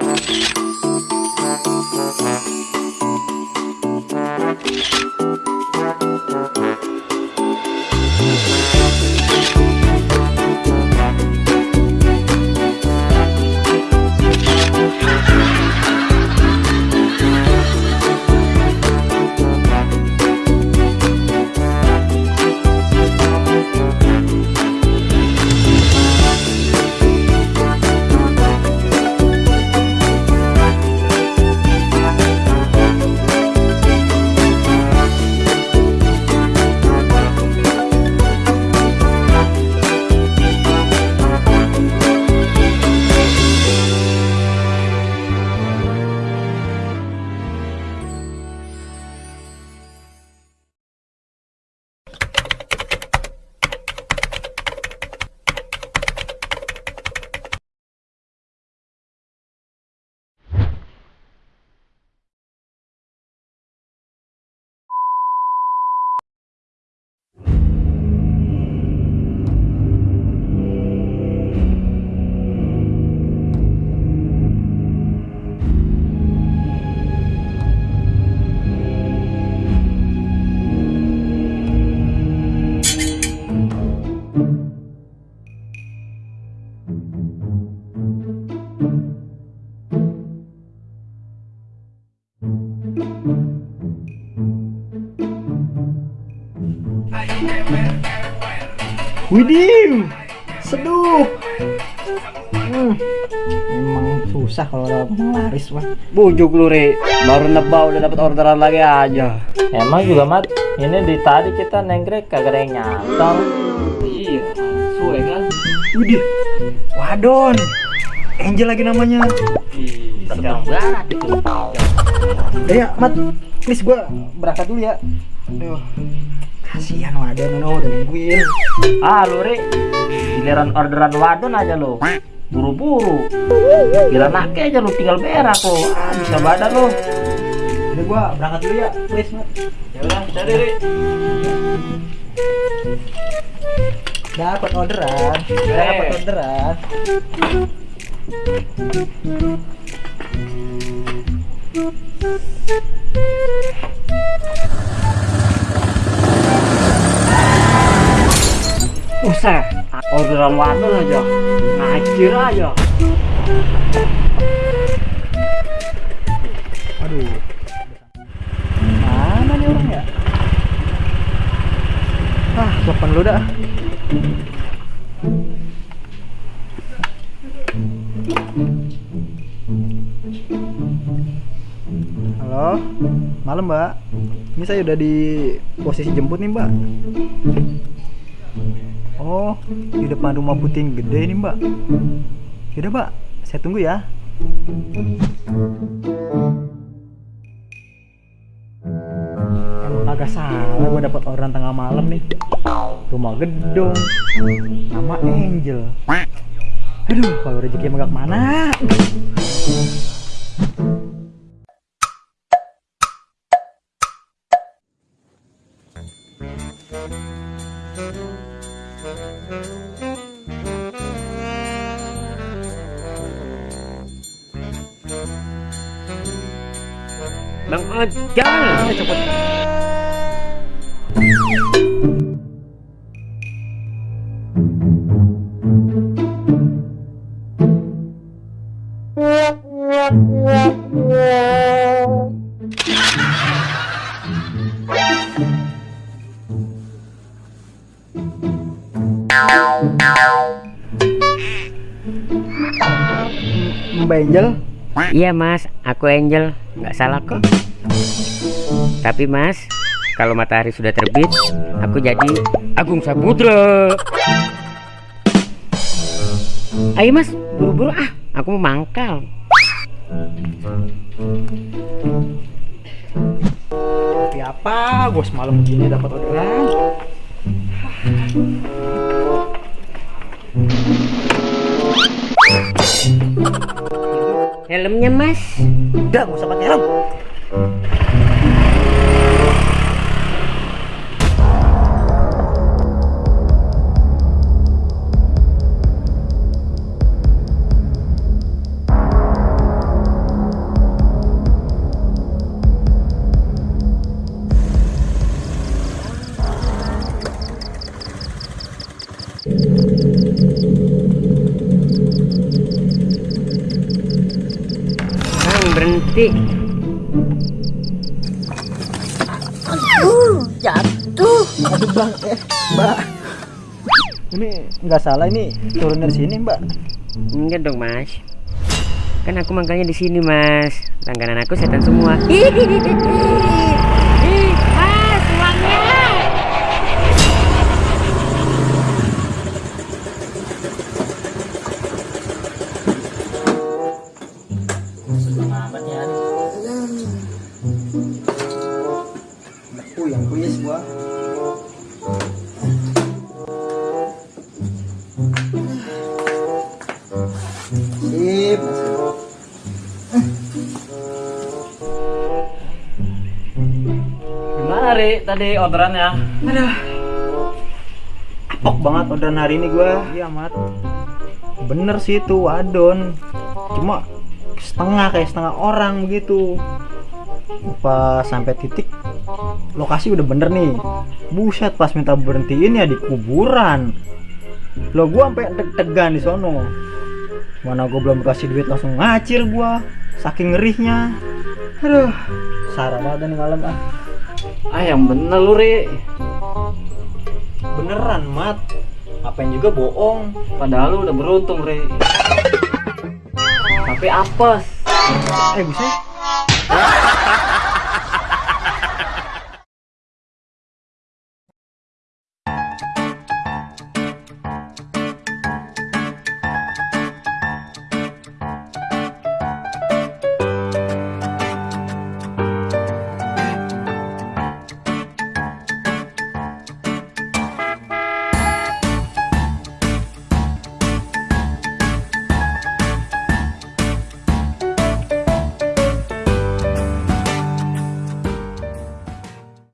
Thank Widih, seduh. Hmm, emang susah kalau orang laris wah. Bujuk lu baru nebak udah dapat orderan lagi aja. Emang juga mat, ini di tadi kita nenggrek kagak ada yang nyantol. Iya, suwe kan? Widih, wadon. Angel lagi namanya. Berkembang banget itu. Eh ya, Mat, please gua berangkat dulu ya. Aduh, kasihan wadon, no, udah nungguin. Ah lu Ri, giliran orderan wadon aja lo. Buru-buru. Gila nake aja lu tinggal berak lo. Ah, bisa badan lo. Udah gua berangkat dulu ya, please, Mat. Ya udah, cari Ri. Dapat orderan, dapat orderan. Buset, orderan wadon aja. Ngacir aja. Aduh. Mana nih orang ya? Ah, sopan lu dah. Halo, malam mbak. Ini saya udah di posisi jemput nih mbak. Oh, di depan rumah putih gede ini mbak. Yaudah mbak, saya tunggu ya. Emang kagak salah gue dapat orderan tengah malam nih. Rumah gedung. Nama Angel. Aduh, kalau rezeki emang gak ke mana. Bang Ojol. cepet. Mbak Angel, Iya mas, aku Angel, nggak salah kok. Tapi mas, kalau matahari sudah terbit, aku jadi Agung Samudra. Ayo mas, buru-buru ah, aku mau mangkal. Tapi apa? Gue semalam begini dapat orderan. Helmnya mas, Udah, gak usah pakai helm. Berhenti. Aduh bang, eh mbak. Ini nggak salah ini turun dari sini mbak. Enggak dong mas. Kan aku mangkalnya di sini mas. Langganan aku setan semua. Ih, mas uangnya. Amat ya. Gua. Sip. Gimana Ri tadi orderannya? Apok banget orderan hari ini gua. Iya mat. Bener sih itu wadon. Cuma setengah kayak setengah orang begitu. Pas sampai titik lokasi udah bener nih. Buset pas minta berhentiin ya di kuburan. Lo gua sampai deg-degan di sono. Mana gua belum kasih duit langsung ngacir gua. Saking ngerihnya. Aduh, sarah banget nih malam ah. Ah yang bener lu Ri. Beneran, Mat. Apain juga bohong. Padahal lu udah beruntung Ri. Tapi apes. Eh, bisa